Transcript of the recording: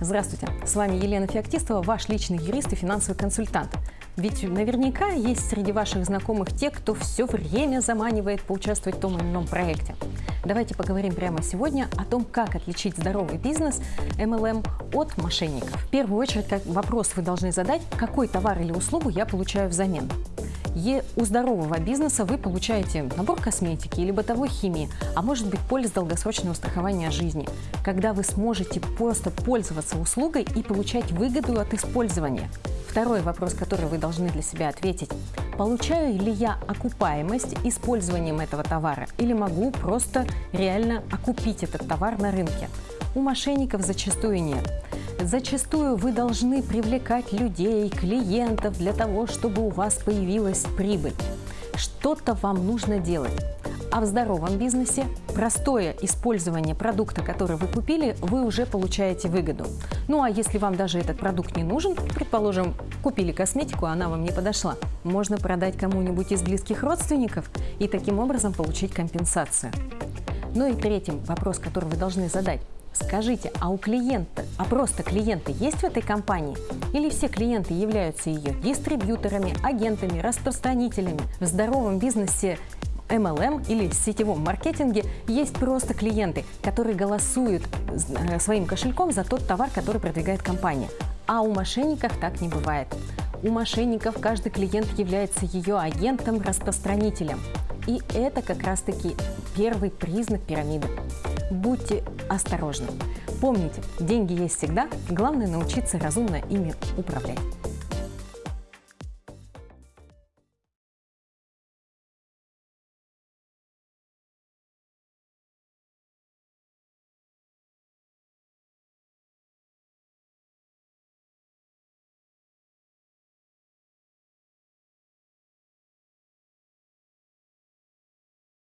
Здравствуйте, с вами Елена Феоктистова, ваш личный юрист и финансовый консультант. Ведь наверняка есть среди ваших знакомых те, кто все время заманивает поучаствовать в том или ином проекте. Давайте поговорим прямо сегодня о том, как отличить здоровый бизнес MLM от мошенников. В первую очередь, как вопрос вы должны задать, какой товар или услугу я получаю взамен. И у здорового бизнеса вы получаете набор косметики или бытовой химии, а может быть полис долгосрочного страхования жизни, когда вы сможете просто пользоваться услугой и получать выгоду от использования. Второй вопрос, который вы должны для себя ответить. Получаю ли я окупаемость использованием этого товара или могу просто реально окупить этот товар на рынке? У мошенников зачастую нет. Зачастую вы должны привлекать людей, клиентов для того, чтобы у вас появилась прибыль. Что-то вам нужно делать. А в здоровом бизнесе простое использование продукта, который вы купили, вы уже получаете выгоду. Ну а если вам даже этот продукт не нужен, предположим, купили косметику, она вам не подошла, можно продать кому-нибудь из близких родственников и таким образом получить компенсацию. Ну и третий вопрос, который вы должны задать. Скажите, а у клиента, а просто клиенты есть в этой компании? Или все клиенты являются ее дистрибьюторами, агентами, распространителями? В здоровом бизнесе MLM или сетевом маркетинге есть просто клиенты, которые голосуют э, своим кошельком за тот товар, который продвигает компания. А у мошенников так не бывает. У мошенников каждый клиент является ее агентом, распространителем. И это как раз-таки первый признак пирамиды. Будьте осторожны. Помните, деньги есть всегда, главное научиться разумно ими управлять.